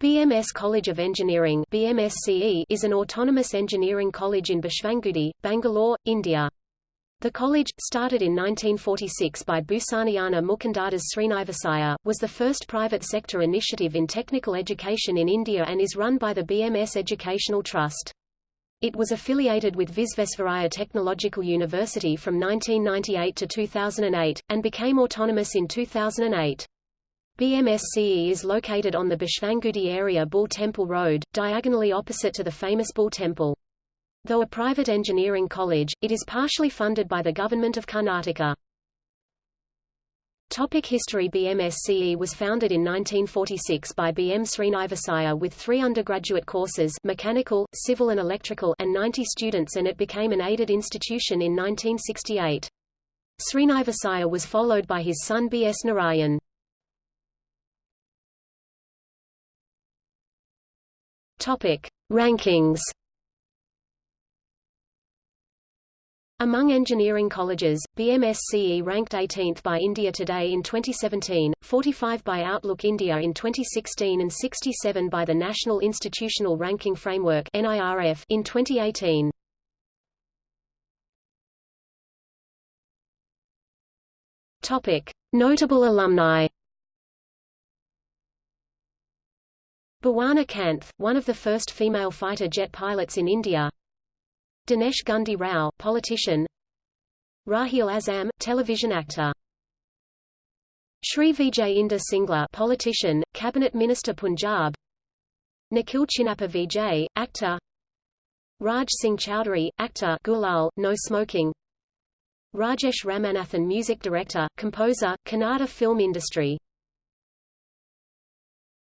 BMS College of Engineering BMSCE is an autonomous engineering college in Basavanagudi, Bangalore, India. The college, started in 1946 by Bhusanayana Mukundadas Sreenivasaiah, was the first private sector initiative in technical education in India and is run by the BMS Educational Trust. It was affiliated with Visvesvaraya Technological University from 1998 to 2008, and became autonomous in 2008. BMSCE is located on the Basavanagudi area Bull Temple Road, diagonally opposite to the famous Bull Temple. Though a private engineering college, it is partially funded by the Government of Karnataka. Topic history BMSCE was founded in 1946 by BM Sreenivasaiah with three undergraduate courses mechanical, civil and electrical and 90 students and it became an aided institution in 1968. Sreenivasaiah was followed by his son B.S. Narayan. Topic: Rankings. Among engineering colleges, BMSCE ranked 18th by India Today in 2017, 45 by Outlook India in 2016 and 67 by the National Institutional Ranking Framework in 2018. Topic: Notable alumni. Bhawana Kanth, one of the first female fighter jet pilots in India. Dinesh Gundu Rao, politician. Rahil Azam, television actor. Shri Vijay Inder Singla, politician, cabinet minister Punjab. Nikhil Chinapa Vijay, actor. Raj Singh Chaudhary, actor Gulal, no smoking. Rajesh Ramanathan music director, composer, Kannada film industry